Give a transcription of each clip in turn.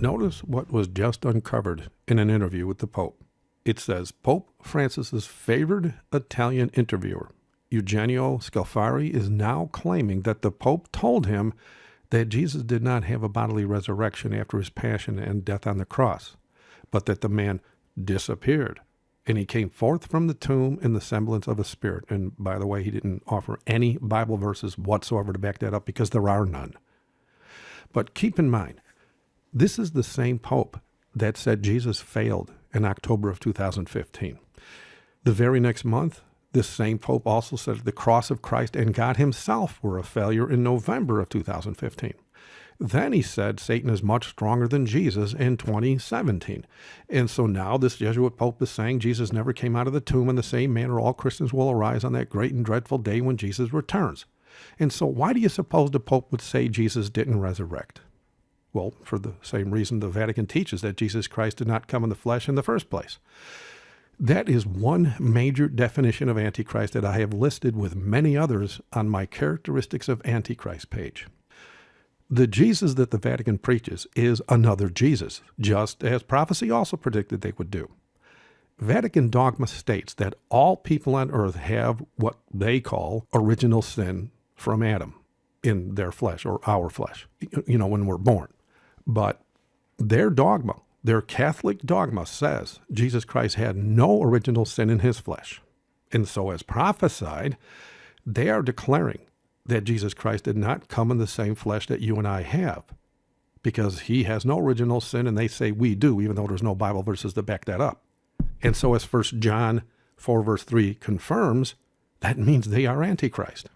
Notice what was just uncovered in an interview with the Pope. It says Pope Francis's favored Italian interviewer, Eugenio Scalfari, is now claiming that the Pope told him that Jesus did not have a bodily resurrection after his passion and death on the cross, but that the man disappeared and he came forth from the tomb in the semblance of a spirit. And by the way, he didn't offer any Bible verses whatsoever to back that up because there are none. But keep in mind, this is the same Pope that said Jesus failed in October of 2015. The very next month, this same Pope also said the cross of Christ and God himself were a failure in November of 2015. Then he said Satan is much stronger than Jesus in 2017. And so now this Jesuit Pope is saying Jesus never came out of the tomb in the same manner all Christians will arise on that great and dreadful day when Jesus returns. And so why do you suppose the Pope would say Jesus didn't resurrect? Well, for the same reason the Vatican teaches that Jesus Christ did not come in the flesh in the first place. That is one major definition of Antichrist that I have listed with many others on my Characteristics of Antichrist page. The Jesus that the Vatican preaches is another Jesus, just as prophecy also predicted they would do. Vatican dogma states that all people on earth have what they call original sin from Adam in their flesh or our flesh, you know, when we're born. But their dogma, their Catholic dogma says Jesus Christ had no original sin in his flesh. And so, as prophesied, they are declaring that Jesus Christ did not come in the same flesh that you and I have because he has no original sin and they say we do even though there's no Bible verses to back that up. And so as First John 4 verse 3 confirms, that means they are antichrist.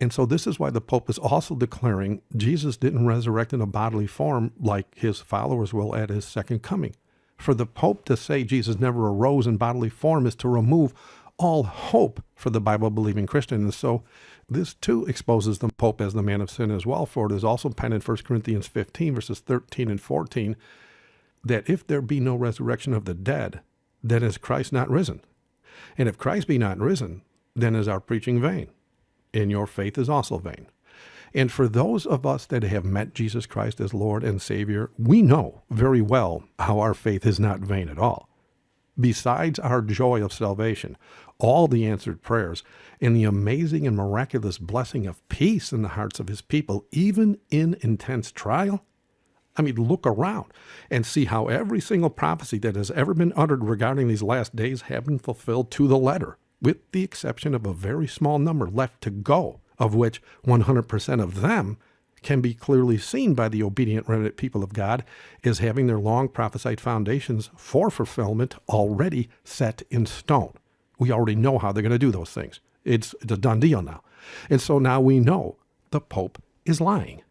And so this is why the Pope is also declaring Jesus didn't resurrect in a bodily form like his followers will at his second coming. For the Pope to say Jesus never arose in bodily form is to remove all hope for the Bible believing Christian. And so this too exposes the Pope as the man of sin as well, for it is also penned in 1 Corinthians 15, verses 13 and 14, that if there be no resurrection of the dead, then is Christ not risen. And if Christ be not risen, then is our preaching vain, and your faith is also vain. And for those of us that have met Jesus Christ as Lord and Savior, we know very well how our faith is not vain at all. Besides our joy of salvation, all the answered prayers, and the amazing and miraculous blessing of peace in the hearts of his people, even in intense trial? I mean, look around and see how every single prophecy that has ever been uttered regarding these last days have been fulfilled to the letter, with the exception of a very small number left to go, of which 100% of them can be clearly seen by the obedient remnant people of God as having their long prophesied foundations for fulfillment already set in stone. We already know how they're going to do those things. It's, it's a done deal now. And so now we know the Pope is lying.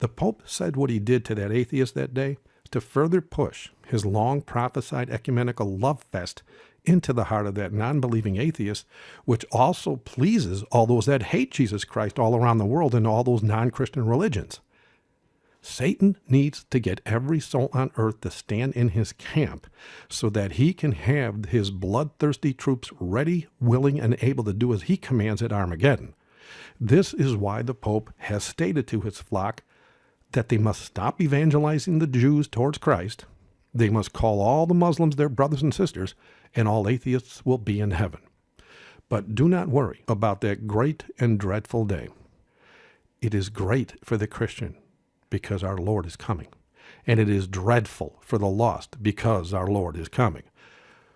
The Pope said what he did to that atheist that day to further push his long prophesied ecumenical love fest into the heart of that non believing atheist, which also pleases all those that hate Jesus Christ all around the world and all those non Christian religions. Satan needs to get every soul on earth to stand in his camp so that he can have his bloodthirsty troops ready, willing, and able to do as he commands at Armageddon. This is why the Pope has stated to his flock that they must stop evangelizing the Jews towards Christ, they must call all the Muslims their brothers and sisters, and all atheists will be in heaven. But do not worry about that great and dreadful day. It is great for the Christian because our Lord is coming, and it is dreadful for the lost because our Lord is coming.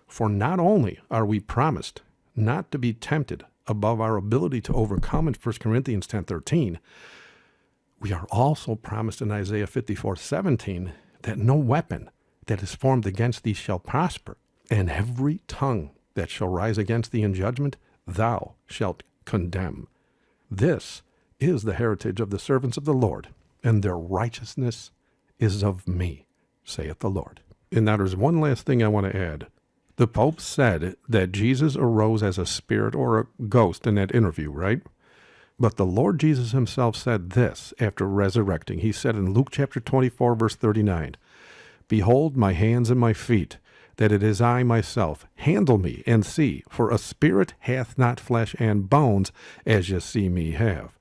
For not only are we promised not to be tempted above our ability to overcome in 1 Corinthians 10:13, we are also promised in Isaiah 54:17 that no weapon that is formed against thee shall prosper, and every tongue that shall rise against thee in judgment, thou shalt condemn. This is the heritage of the servants of the Lord, and their righteousness is of me, saith the Lord. And now there's one last thing I want to add. The Pope said that Jesus arose as a spirit or a ghost in that interview, right? But the Lord Jesus himself said this after resurrecting. He said in Luke chapter 24, verse 39, Behold my hands and my feet, that it is I myself. Handle me and see, for a spirit hath not flesh and bones, as ye see me have.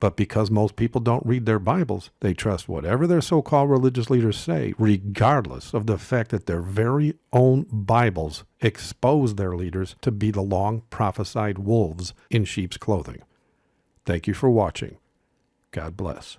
But because most people don't read their Bibles, they trust whatever their so called religious leaders say, regardless of the fact that their very own Bibles expose their leaders to be the long prophesied wolves in sheep's clothing. Thank you for watching. God bless.